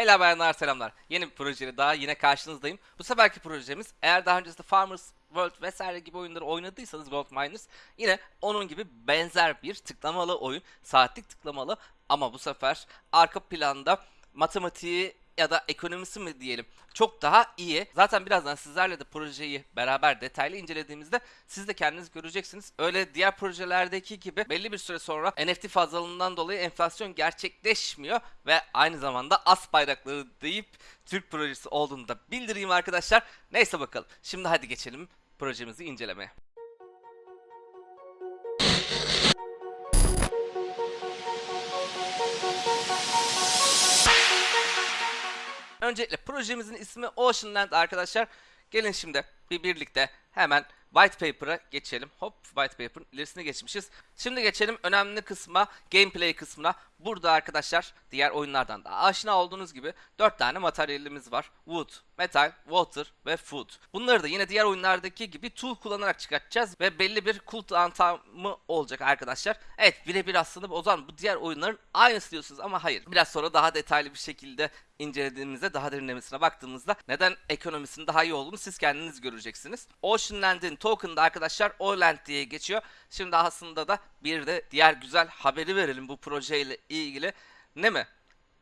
Beyler bayanlar selamlar. Yeni bir projeyle daha yine karşınızdayım. Bu seferki projemiz eğer daha öncesinde Farmers World vesaire gibi oyunları oynadıysanız Gold Miners yine onun gibi benzer bir tıklamalı oyun. Saatlik tıklamalı ama bu sefer arka planda matematiği ya da ekonomisi mi diyelim çok daha iyi. Zaten birazdan sizlerle de projeyi beraber detaylı incelediğimizde siz de kendiniz göreceksiniz. Öyle diğer projelerdeki gibi belli bir süre sonra NFT fazlalığından dolayı enflasyon gerçekleşmiyor ve aynı zamanda as bayrakları deyip Türk projesi olduğunu da bildireyim arkadaşlar. Neyse bakalım. Şimdi hadi geçelim projemizi incelemeye. Öncelikle projemizin ismi Oceanland arkadaşlar. Gelin şimdi bir birlikte hemen white paper'a geçelim. Hop white paper'ın ilerisine geçmişiz. Şimdi geçelim önemli kısma, gameplay kısmına. Burada arkadaşlar diğer oyunlardan da aşina olduğunuz gibi 4 tane materyalimiz var. Wood, metal, water ve food. Bunları da yine diğer oyunlardaki gibi tool kullanarak çıkartacağız ve belli bir cooldown time'ı olacak arkadaşlar. Evet birebir aslında o zaman bu diğer oyunların aynısı diyorsunuz ama hayır. Biraz sonra daha detaylı bir şekilde incelediğimizde daha derinlemesine baktığımızda neden ekonomisinin daha iyi olduğunu siz kendiniz göreceksiniz. Oceanland'in token'da arkadaşlar Oland diye geçiyor. Şimdi aslında da bir de diğer güzel haberi verelim bu projeyle ilgili. Ne mi?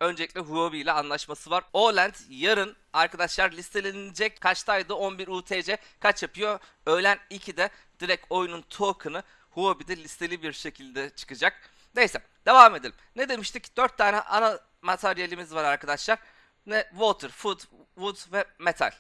Öncelikle Huobi ile anlaşması var. Oland yarın arkadaşlar listelenecek kaçtaydı? 11 UTC kaç yapıyor? Öğlen 2'de direkt oyunun token'ı Huobi'de listeli bir şekilde çıkacak. Neyse devam edelim. Ne demiştik? 4 tane ana materyalimiz var arkadaşlar. Ne? Water, food, wood ve metal.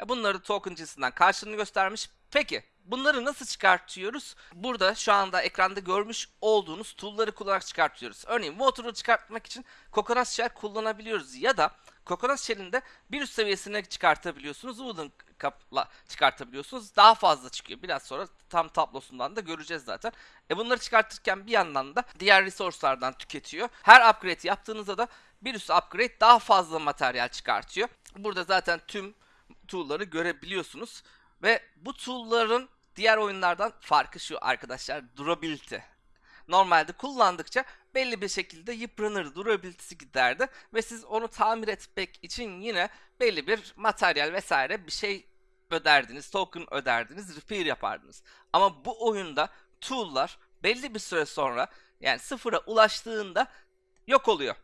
E bunları token cinsinden karşılığını göstermiş. Peki bunları nasıl çıkartıyoruz? Burada şu anda ekranda görmüş olduğunuz tool'ları kullanarak çıkartıyoruz. Örneğin water'ı çıkartmak için coconut shell kullanabiliyoruz ya da coconut shell'in bir üst seviyesine çıkartabiliyorsunuz. Wooden kapla çıkartabiliyorsunuz. Daha fazla çıkıyor. Biraz sonra tam tablosundan da göreceğiz zaten. E bunları çıkartırken bir yandan da diğer resource'lardan tüketiyor. Her upgrade yaptığınızda da bir üst upgrade daha fazla materyal çıkartıyor. Burada zaten tüm tool'ları görebiliyorsunuz. Ve bu tool'ların diğer oyunlardan farkı şu arkadaşlar durability. Normalde kullandıkça belli bir şekilde yıpranır, durability'si giderdi ve siz onu tamir etmek için yine belli bir materyal vesaire bir şey öderdiniz, token öderdiniz, repair yapardınız. Ama bu oyunda tool'lar belli bir süre sonra yani sıfıra ulaştığında yok oluyor.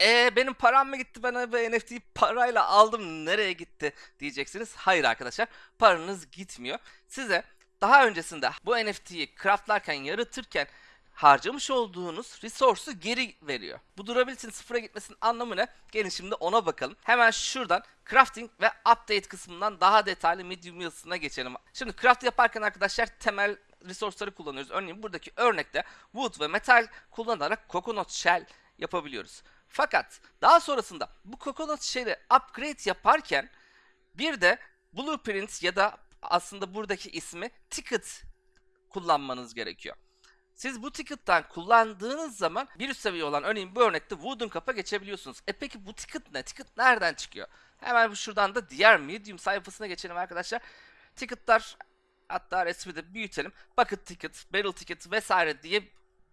E benim param mı gitti ben bu NFT'yi parayla aldım nereye gitti diyeceksiniz. Hayır arkadaşlar paranız gitmiyor. Size daha öncesinde bu NFT'yi craftlarken yaratırken harcamış olduğunuz resource'u geri veriyor. Bu durability'nin sıfıra gitmesinin anlamı ne? Gelin şimdi ona bakalım. Hemen şuradan crafting ve update kısmından daha detaylı medium yılsına geçelim. Şimdi craft yaparken arkadaşlar temel resource'ları kullanıyoruz. Örneğin buradaki örnekte wood ve metal kullanarak coconut shell yapabiliyoruz. Fakat daha sonrasında bu coconut shell'i upgrade yaparken bir de blueprint ya da aslında buradaki ismi ticket kullanmanız gerekiyor. Siz bu ticket'tan kullandığınız zaman bir üst seviye olan örneğin bu örnekte wooden kap'a geçebiliyorsunuz. E peki bu ticket ne? Ticket nereden çıkıyor? Hemen şuradan da diğer medium sayfasına geçelim arkadaşlar. Ticket'lar hatta resmi de büyütelim. Bucket ticket, barrel ticket vesaire diye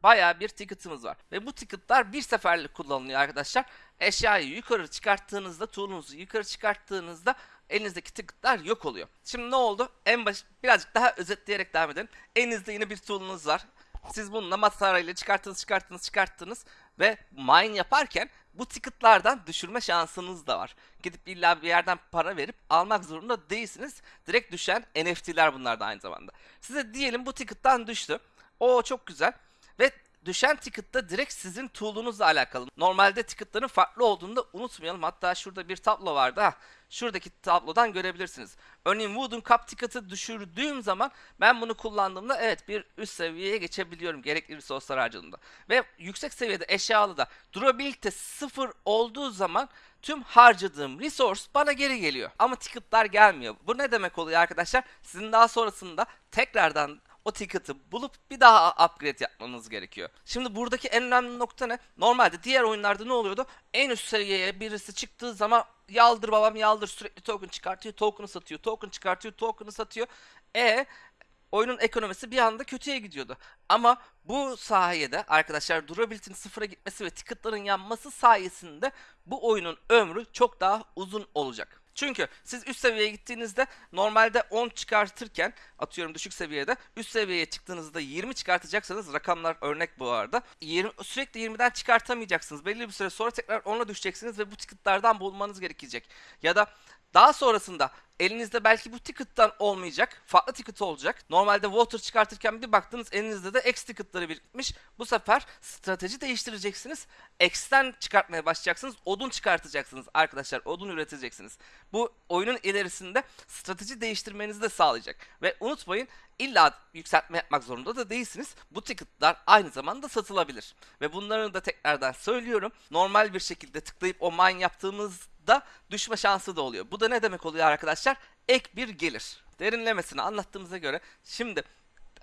bayağı bir ticket'ımız var. Ve bu ticket'lar bir seferlik kullanılıyor arkadaşlar. Eşyayı yukarı çıkarttığınızda, tool'unuzu yukarı çıkarttığınızda elinizdeki ticket'lar yok oluyor. Şimdi ne oldu? En baş birazcık daha özetleyerek devam edelim. Elinizde yine bir tool'unuz var. Siz bununla matarayla çıkarttınız, çıkarttınız, çıkarttınız ve mine yaparken bu ticket'lardan düşürme şansınız da var. Gidip illa bir yerden para verip almak zorunda değilsiniz. Direkt düşen NFT'ler bunlar da aynı zamanda. Size diyelim bu ticket'tan düştü. O çok güzel. Ve düşen ticket da direkt sizin tool'unuzla alakalı. Normalde ticket'ların farklı olduğunu da unutmayalım. Hatta şurada bir tablo vardı. Ha, şuradaki tablodan görebilirsiniz. Örneğin Wooden Cup ticket'ı düşürdüğüm zaman ben bunu kullandığımda evet bir üst seviyeye geçebiliyorum gerekli resource'lar harcadığımda. Ve yüksek seviyede eşyalı da durability sıfır olduğu zaman tüm harcadığım resource bana geri geliyor. Ama ticket'lar gelmiyor. Bu ne demek oluyor arkadaşlar? Sizin daha sonrasında tekrardan o ticket'ı bulup bir daha upgrade yapmanız gerekiyor. Şimdi buradaki en önemli nokta ne? Normalde diğer oyunlarda ne oluyordu? En üst seviyeye birisi çıktığı zaman yaldır babam yaldır sürekli token çıkartıyor, token'ı satıyor, token çıkartıyor, token'ı satıyor. E oyunun ekonomisi bir anda kötüye gidiyordu. Ama bu sayede arkadaşlar durability'nin sıfıra gitmesi ve ticketların yanması sayesinde bu oyunun ömrü çok daha uzun olacak. Çünkü siz üst seviyeye gittiğinizde normalde 10 çıkartırken atıyorum düşük seviyede üst seviyeye çıktığınızda 20 çıkartacaksanız rakamlar örnek bu arada. 20, sürekli 20'den çıkartamayacaksınız. Belli bir süre sonra tekrar 10'a düşeceksiniz ve bu ticketlardan bulmanız gerekecek. Ya da daha sonrasında elinizde belki bu ticket'tan olmayacak, farklı ticket olacak. Normalde water çıkartırken bir baktınız elinizde de X ticket'ları birikmiş. Bu sefer strateji değiştireceksiniz. X'ten çıkartmaya başlayacaksınız. Odun çıkartacaksınız arkadaşlar. Odun üreteceksiniz. Bu oyunun ilerisinde strateji değiştirmenizi de sağlayacak. Ve unutmayın illa yükseltme yapmak zorunda da değilsiniz. Bu ticket'lar aynı zamanda satılabilir. Ve bunları da tekrardan söylüyorum. Normal bir şekilde tıklayıp o mine yaptığımız da düşme şansı da oluyor. Bu da ne demek oluyor arkadaşlar? Ek bir gelir. Derinlemesine anlattığımıza göre şimdi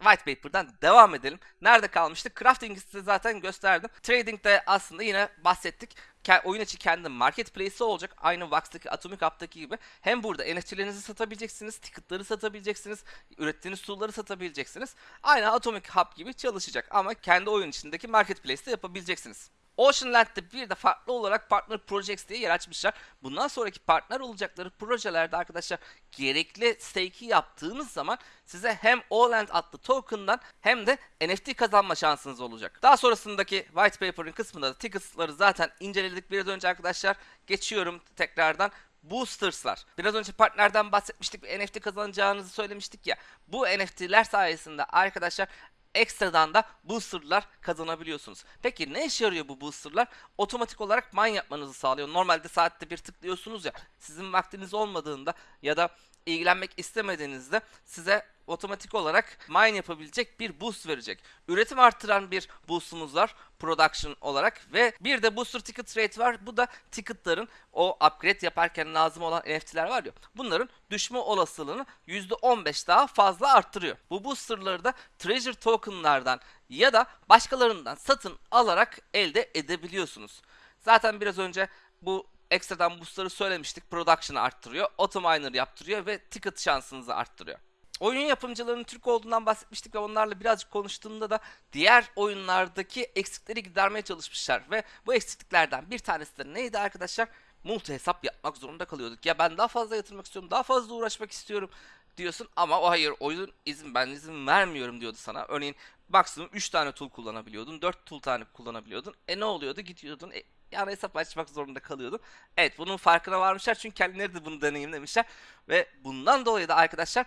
White Paper'dan devam edelim. Nerede kalmıştık? Crafting'i size zaten gösterdim. Trading'de aslında yine bahsettik. Oyun içi kendi marketplace'i olacak. Aynı Vox'taki Atomic Hub'daki gibi. Hem burada NFT'lerinizi satabileceksiniz, ticket'ları satabileceksiniz, ürettiğiniz tool'ları satabileceksiniz. Aynı Atomic Hub gibi çalışacak ama kendi oyun içindeki marketplace'te yapabileceksiniz. Ocean Land'de bir de farklı olarak Partner Projects diye yer açmışlar. Bundan sonraki partner olacakları projelerde arkadaşlar gerekli stake'i yaptığınız zaman size hem Oland adlı token'dan hem de NFT kazanma şansınız olacak. Daha sonrasındaki white paper'ın kısmında da tickets'ları zaten inceledik biraz önce arkadaşlar. Geçiyorum tekrardan. Boosters'lar. Biraz önce partnerden bahsetmiştik. Bir NFT kazanacağınızı söylemiştik ya. Bu NFT'ler sayesinde arkadaşlar ekstradan da boosterlar kazanabiliyorsunuz. Peki ne işe yarıyor bu boosterlar? Otomatik olarak mine yapmanızı sağlıyor. Normalde saatte bir tıklıyorsunuz ya. Sizin vaktiniz olmadığında ya da ilgilenmek istemediğinizde size otomatik olarak mine yapabilecek bir boost verecek. Üretim arttıran bir boostumuz var production olarak ve bir de booster ticket rate var. Bu da ticketların o upgrade yaparken lazım olan NFT'ler var ya bunların düşme olasılığını %15 daha fazla arttırıyor. Bu boosterları da treasure tokenlardan ya da başkalarından satın alarak elde edebiliyorsunuz. Zaten biraz önce bu ekstradan boostları söylemiştik. Production'ı arttırıyor, autominer yaptırıyor ve ticket şansınızı arttırıyor. Oyun yapımcılarının Türk olduğundan bahsetmiştik ve onlarla birazcık konuştuğumda da diğer oyunlardaki eksikleri gidermeye çalışmışlar ve bu eksikliklerden bir tanesi de neydi arkadaşlar? Multi hesap yapmak zorunda kalıyorduk. Ya ben daha fazla yatırmak istiyorum, daha fazla uğraşmak istiyorum diyorsun ama o hayır oyun izin ben izin vermiyorum diyordu sana. Örneğin maksimum 3 tane tool kullanabiliyordun, 4 tool tane kullanabiliyordun. E ne oluyordu? Gidiyordun, e, yani hesap açmak zorunda kalıyordun. Evet bunun farkına varmışlar çünkü kendileri de bunu deneyimlemişler. Ve bundan dolayı da arkadaşlar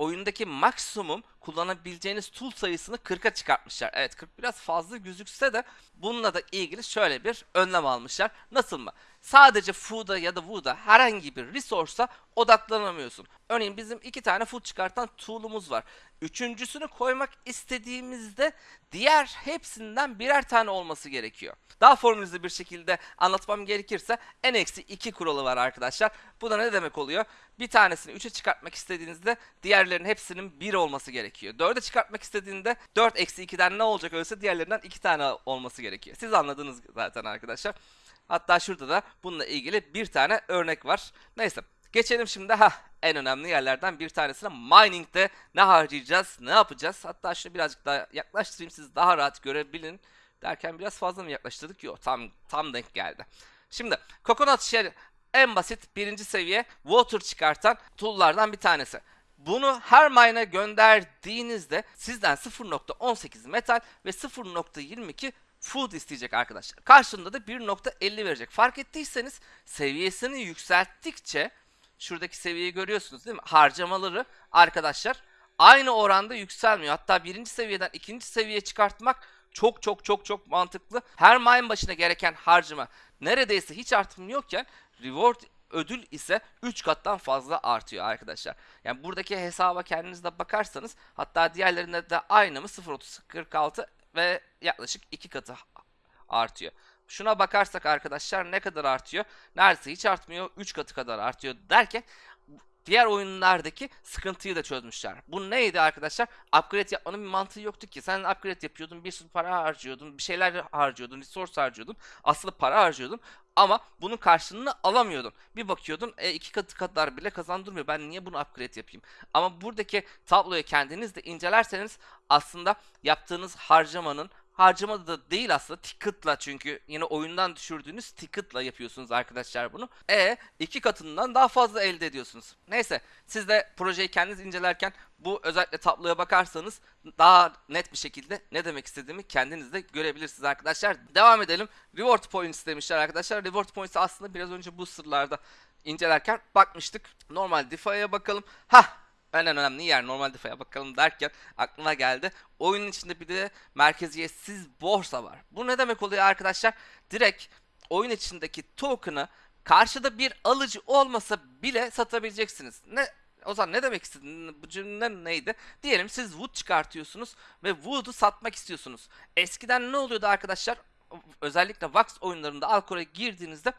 oyundaki maksimum kullanabileceğiniz tool sayısını 40'a çıkartmışlar. Evet 40 biraz fazla gözükse de bununla da ilgili şöyle bir önlem almışlar. Nasıl mı? Sadece food'a ya da wood'a herhangi bir resource'a odaklanamıyorsun. Örneğin bizim iki tane food çıkartan tool'umuz var. Üçüncüsünü koymak istediğimizde diğer hepsinden birer tane olması gerekiyor. Daha formülize bir şekilde anlatmam gerekirse n-2 kuralı var arkadaşlar. Bu da ne demek oluyor? Bir tanesini 3'e çıkartmak istediğinizde diğerlerinin hepsinin 1 olması gerekiyor. 4'e çıkartmak istediğinde 4 eksi 2'den ne olacak öyleyse diğerlerinden 2 tane olması gerekiyor. Siz anladınız zaten arkadaşlar. Hatta şurada da bununla ilgili bir tane örnek var. Neyse geçelim şimdi ha en önemli yerlerden bir tanesine mining'de ne harcayacağız, ne yapacağız? Hatta şunu birazcık daha yaklaştırayım siz daha rahat görebilin derken biraz fazla mı yaklaştırdık? Yok tam tam denk geldi. Şimdi Coconut Shell en basit birinci seviye water çıkartan tool'lardan bir tanesi. Bunu her mine'a gönderdiğinizde sizden 0.18 metal ve 0.22 food isteyecek arkadaşlar. Karşılığında da 1.50 verecek. Fark ettiyseniz seviyesini yükselttikçe şuradaki seviyeyi görüyorsunuz değil mi? Harcamaları arkadaşlar aynı oranda yükselmiyor. Hatta birinci seviyeden ikinci seviyeye çıkartmak çok çok çok çok mantıklı. Her mine başına gereken harcama neredeyse hiç artımıyorken reward ödül ise 3 kattan fazla artıyor arkadaşlar. Yani buradaki hesaba kendiniz de bakarsanız hatta diğerlerinde de aynı mı 0.3046 ve yaklaşık 2 katı artıyor. Şuna bakarsak arkadaşlar ne kadar artıyor? Neredeyse hiç artmıyor. 3 katı kadar artıyor derken diğer oyunlardaki sıkıntıyı da çözmüşler. Bu neydi arkadaşlar? Upgrade yapmanın bir mantığı yoktu ki. Sen upgrade yapıyordun, bir sürü para harcıyordun, bir şeyler harcıyordun, resource harcıyordun. Aslında para harcıyordun ama bunun karşılığını alamıyordun. Bir bakıyordun e, iki katı kadar bile kazandırmıyor. Ben niye bunu upgrade yapayım? Ama buradaki tabloyu kendiniz de incelerseniz aslında yaptığınız harcamanın harcamada da değil aslında ticket'la çünkü yine oyundan düşürdüğünüz ticket'la yapıyorsunuz arkadaşlar bunu. E iki katından daha fazla elde ediyorsunuz. Neyse siz de projeyi kendiniz incelerken bu özellikle tabloya bakarsanız daha net bir şekilde ne demek istediğimi kendiniz de görebilirsiniz arkadaşlar. Devam edelim. Reward points demişler arkadaşlar. Reward points aslında biraz önce bu sırlarda incelerken bakmıştık. Normal DeFi'ye bakalım. Hah en önemli yer normal DeFi'ye bakalım derken aklıma geldi. Oyunun içinde bir de merkeziyetsiz borsa var. Bu ne demek oluyor arkadaşlar? Direkt oyun içindeki token'ı karşıda bir alıcı olmasa bile satabileceksiniz. Ne o zaman ne demek istedin? Bu cümle neydi? Diyelim siz wood çıkartıyorsunuz ve wood'u satmak istiyorsunuz. Eskiden ne oluyordu arkadaşlar? Özellikle Vax oyunlarında Alcor'a girdiğinizde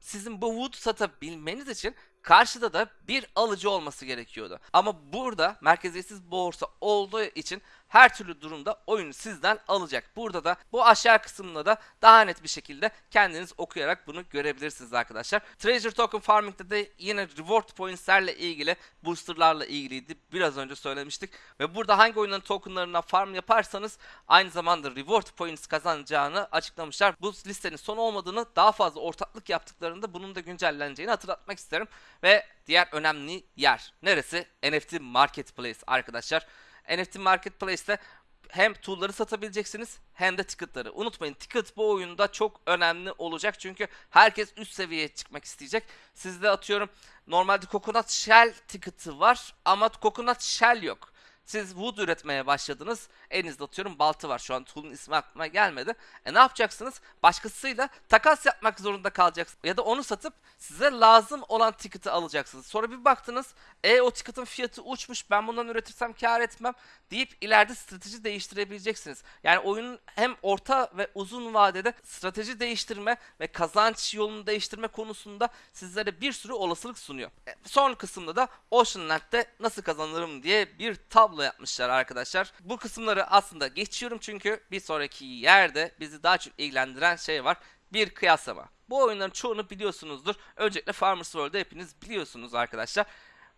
sizin bu wood satabilmeniz için karşıda da bir alıcı olması gerekiyordu. Ama burada merkeziyetsiz borsa olduğu için her türlü durumda oyunu sizden alacak. Burada da bu aşağı kısımda da daha net bir şekilde kendiniz okuyarak bunu görebilirsiniz arkadaşlar. Treasure Token Farming'de de yine reward points'lerle ilgili boosterlarla ilgiliydi. Biraz önce söylemiştik. Ve burada hangi oyunların tokenlarına farm yaparsanız aynı zamanda reward points kazanacağını açıklamışlar. Bu listenin son olmadığını daha fazla ortaklık yaptıklarında bunun da güncelleneceğini hatırlatmak isterim. Ve diğer önemli yer neresi? NFT Marketplace arkadaşlar. NFT Marketplace'te hem tool'ları satabileceksiniz hem de ticket'ları. Unutmayın ticket bu oyunda çok önemli olacak çünkü herkes üst seviyeye çıkmak isteyecek. Sizde atıyorum normalde Coconut Shell ticket'ı var ama Coconut Shell yok. Siz wood üretmeye başladınız. Elinizde atıyorum baltı var. Şu an tool'un ismi aklıma gelmedi. E ne yapacaksınız? Başkasıyla takas yapmak zorunda kalacaksınız. Ya da onu satıp size lazım olan ticket'ı alacaksınız. Sonra bir baktınız. E o ticket'ın fiyatı uçmuş. Ben bundan üretirsem kar etmem. Deyip ileride strateji değiştirebileceksiniz. Yani oyunun hem orta ve uzun vadede strateji değiştirme ve kazanç yolunu değiştirme konusunda sizlere bir sürü olasılık sunuyor. E, son kısımda da Ocean Land'de nasıl kazanırım diye bir tablo yapmışlar arkadaşlar. Bu kısımları aslında geçiyorum çünkü bir sonraki yerde bizi daha çok ilgilendiren şey var. Bir kıyaslama. Bu oyunların çoğunu biliyorsunuzdur. Öncelikle Farmers World'ı hepiniz biliyorsunuz arkadaşlar.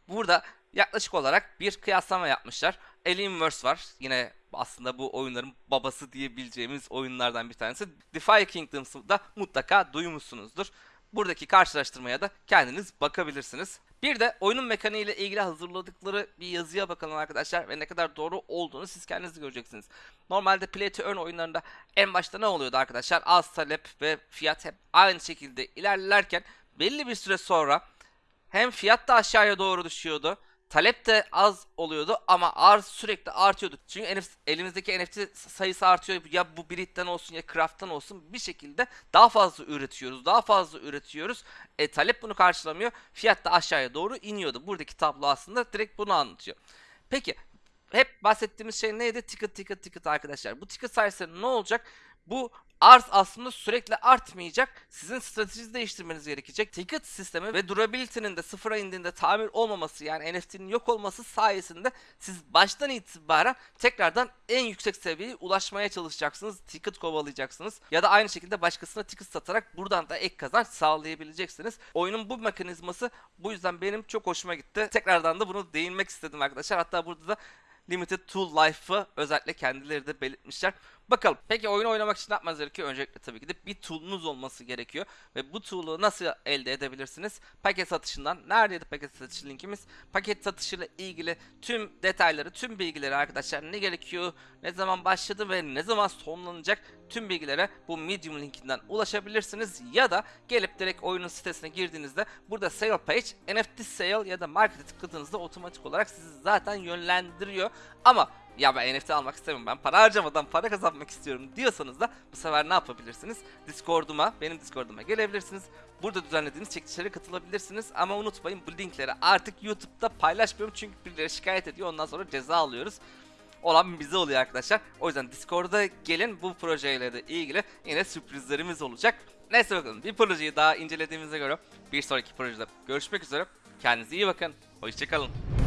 Burada yaklaşık olarak bir kıyaslama yapmışlar. Alienverse var. Yine aslında bu oyunların babası diyebileceğimiz oyunlardan bir tanesi. Defy Kingdoms'ı da mutlaka duymuşsunuzdur. Buradaki karşılaştırmaya da kendiniz bakabilirsiniz. Bir de oyunun mekaniği ile ilgili hazırladıkları bir yazıya bakalım arkadaşlar ve ne kadar doğru olduğunu siz kendiniz göreceksiniz. Normalde Play to Earn oyunlarında en başta ne oluyordu arkadaşlar? Az talep ve fiyat hep aynı şekilde ilerlerken belli bir süre sonra hem fiyat da aşağıya doğru düşüyordu. Talep de az oluyordu ama arz sürekli artıyordu. Çünkü elimizdeki NFT sayısı artıyor. Ya bu Brit'ten olsun ya Craft'tan olsun bir şekilde daha fazla üretiyoruz. Daha fazla üretiyoruz. E, talep bunu karşılamıyor. Fiyat da aşağıya doğru iniyordu. Buradaki tablo aslında direkt bunu anlatıyor. Peki hep bahsettiğimiz şey neydi? Ticket ticket ticket arkadaşlar. Bu ticket sayısı ne olacak? Bu arz aslında sürekli artmayacak. Sizin stratejinizi değiştirmeniz gerekecek. Ticket sistemi ve durability'nin de sıfıra indiğinde tamir olmaması yani NFT'nin yok olması sayesinde siz baştan itibaren tekrardan en yüksek seviyeye ulaşmaya çalışacaksınız. Ticket kovalayacaksınız. Ya da aynı şekilde başkasına ticket satarak buradan da ek kazanç sağlayabileceksiniz. Oyunun bu mekanizması bu yüzden benim çok hoşuma gitti. Tekrardan da bunu değinmek istedim arkadaşlar. Hatta burada da Limited Tool Life'ı özellikle kendileri de belirtmişler. Bakalım. Peki oyunu oynamak için ne yapmanız gerekiyor? Öncelikle tabii ki de bir tool'unuz olması gerekiyor. Ve bu tool'u nasıl elde edebilirsiniz? Paket satışından. Neredeydi paket satışı linkimiz? Paket satışıyla ilgili tüm detayları, tüm bilgileri arkadaşlar ne gerekiyor, ne zaman başladı ve ne zaman sonlanacak tüm bilgilere bu Medium linkinden ulaşabilirsiniz. Ya da gelip direkt oyunun sitesine girdiğinizde burada sale page, NFT sale ya da market'e tıkladığınızda otomatik olarak sizi zaten yönlendiriyor. Ama ya ben NFT almak istemiyorum ben para harcamadan para kazanmak istiyorum diyorsanız da bu sefer ne yapabilirsiniz? Discord'uma, benim Discord'uma gelebilirsiniz. Burada düzenlediğimiz çekilişlere katılabilirsiniz. Ama unutmayın bu linkleri artık YouTube'da paylaşmıyorum çünkü birileri şikayet ediyor ondan sonra ceza alıyoruz. Olan bize oluyor arkadaşlar. O yüzden Discord'a gelin bu projeyle de ilgili yine sürprizlerimiz olacak. Neyse bakalım bir projeyi daha incelediğimize göre bir sonraki projede görüşmek üzere. Kendinize iyi bakın. Hoşçakalın.